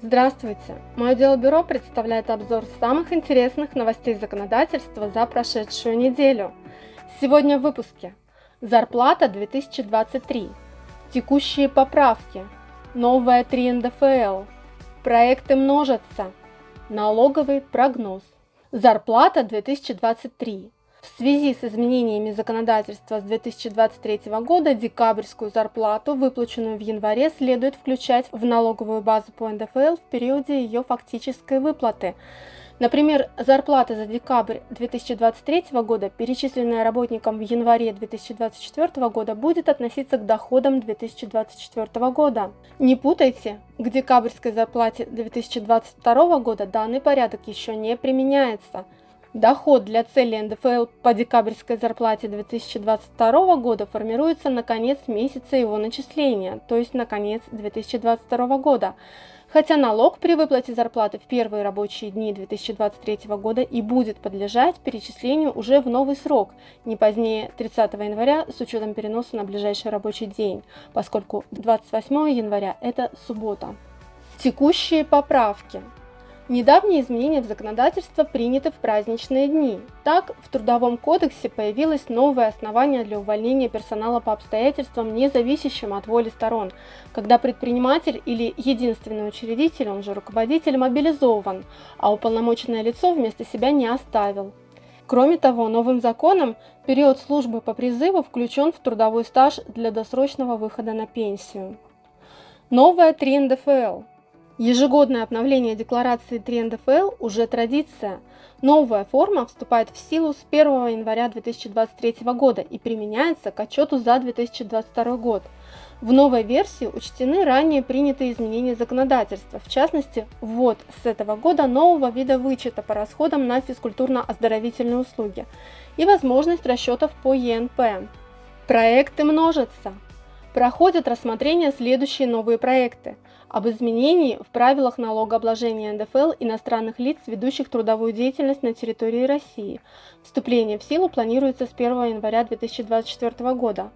Здравствуйте! Мое дело бюро представляет обзор самых интересных новостей законодательства за прошедшую неделю. Сегодня в выпуске. Зарплата 2023. Текущие поправки. Новая 3 НДФЛ. Проекты множатся. Налоговый прогноз. Зарплата 2023. В связи с изменениями законодательства с 2023 года декабрьскую зарплату, выплаченную в январе, следует включать в налоговую базу по НДФЛ в периоде ее фактической выплаты. Например, зарплата за декабрь 2023 года, перечисленная работникам в январе 2024 года, будет относиться к доходам 2024 года. Не путайте, к декабрьской зарплате 2022 года данный порядок еще не применяется – Доход для цели НДФЛ по декабрьской зарплате 2022 года формируется на конец месяца его начисления, то есть на конец 2022 года, хотя налог при выплате зарплаты в первые рабочие дни 2023 года и будет подлежать перечислению уже в новый срок, не позднее 30 января с учетом переноса на ближайший рабочий день, поскольку 28 января это суббота. Текущие поправки. Недавние изменения в законодательство приняты в праздничные дни. Так, в Трудовом кодексе появилось новое основание для увольнения персонала по обстоятельствам, не зависящим от воли сторон, когда предприниматель или единственный учредитель, он же руководитель, мобилизован, а уполномоченное лицо вместо себя не оставил. Кроме того, новым законом период службы по призыву включен в трудовой стаж для досрочного выхода на пенсию. Новая 3 НДФЛ Ежегодное обновление декларации 3 НДФЛ уже традиция. Новая форма вступает в силу с 1 января 2023 года и применяется к отчету за 2022 год. В новой версии учтены ранее принятые изменения законодательства, в частности, ввод с этого года нового вида вычета по расходам на физкультурно-оздоровительные услуги и возможность расчетов по ЕНП. Проекты множатся. Проходят рассмотрение следующие новые проекты – об изменении в правилах налогообложения НДФЛ иностранных лиц, ведущих трудовую деятельность на территории России. Вступление в силу планируется с 1 января 2024 года.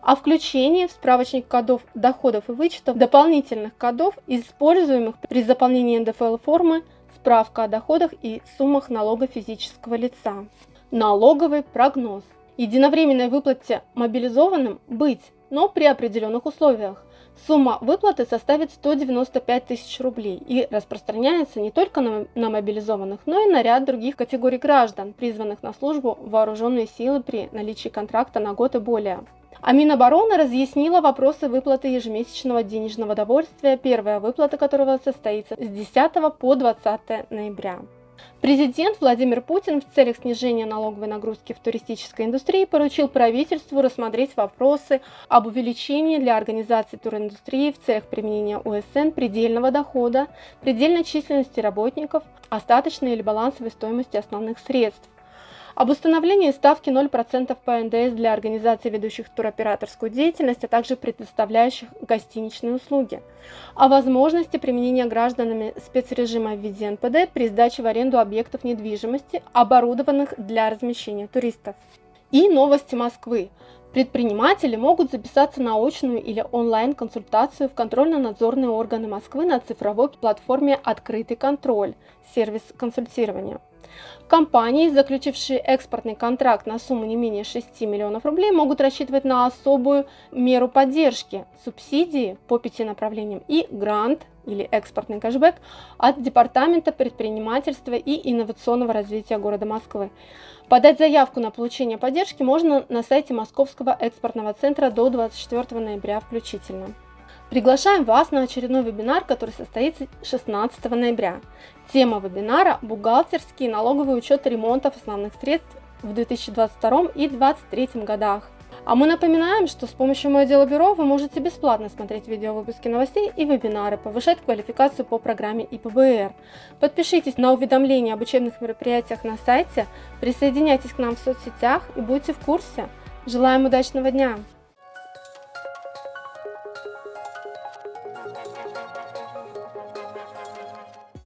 О включении в справочник кодов доходов и вычетов дополнительных кодов, используемых при заполнении НДФЛ формы «Справка о доходах и суммах налога физического лица». Налоговый прогноз. Единовременной выплате мобилизованным быть, но при определенных условиях. Сумма выплаты составит 195 тысяч рублей и распространяется не только на, на мобилизованных, но и на ряд других категорий граждан, призванных на службу в вооруженные силы при наличии контракта на год и более. А Минобороны разъяснила вопросы выплаты ежемесячного денежного довольствия, первая выплата которого состоится с 10 по 20 ноября. Президент Владимир Путин в целях снижения налоговой нагрузки в туристической индустрии поручил правительству рассмотреть вопросы об увеличении для организации туриндустрии в целях применения УСН предельного дохода, предельной численности работников, остаточной или балансовой стоимости основных средств, об установлении ставки 0% по НДС для организаций, ведущих туроператорскую деятельность, а также предоставляющих гостиничные услуги, о возможности применения гражданами спецрежима в виде НПД при сдаче в аренду объектов недвижимости, оборудованных для размещения туристов. И новости Москвы. Предприниматели могут записаться на очную или онлайн-консультацию в контрольно-надзорные органы Москвы на цифровой платформе «Открытый контроль» сервис консультирования. Компании, заключившие экспортный контракт на сумму не менее 6 миллионов рублей, могут рассчитывать на особую меру поддержки, субсидии по пяти направлениям и грант или экспортный кэшбэк от Департамента предпринимательства и инновационного развития города Москвы. Подать заявку на получение поддержки можно на сайте Московского экспортного центра до 24 ноября включительно. Приглашаем вас на очередной вебинар, который состоится 16 ноября. Тема вебинара – бухгалтерский налоговый учет ремонтов основных средств в 2022 и 2023 годах. А мы напоминаем, что с помощью Мое дело бюро вы можете бесплатно смотреть видеовыпуски новостей и вебинары, повышать квалификацию по программе ИПБР. Подпишитесь на уведомления об учебных мероприятиях на сайте, присоединяйтесь к нам в соцсетях и будьте в курсе. Желаем удачного дня!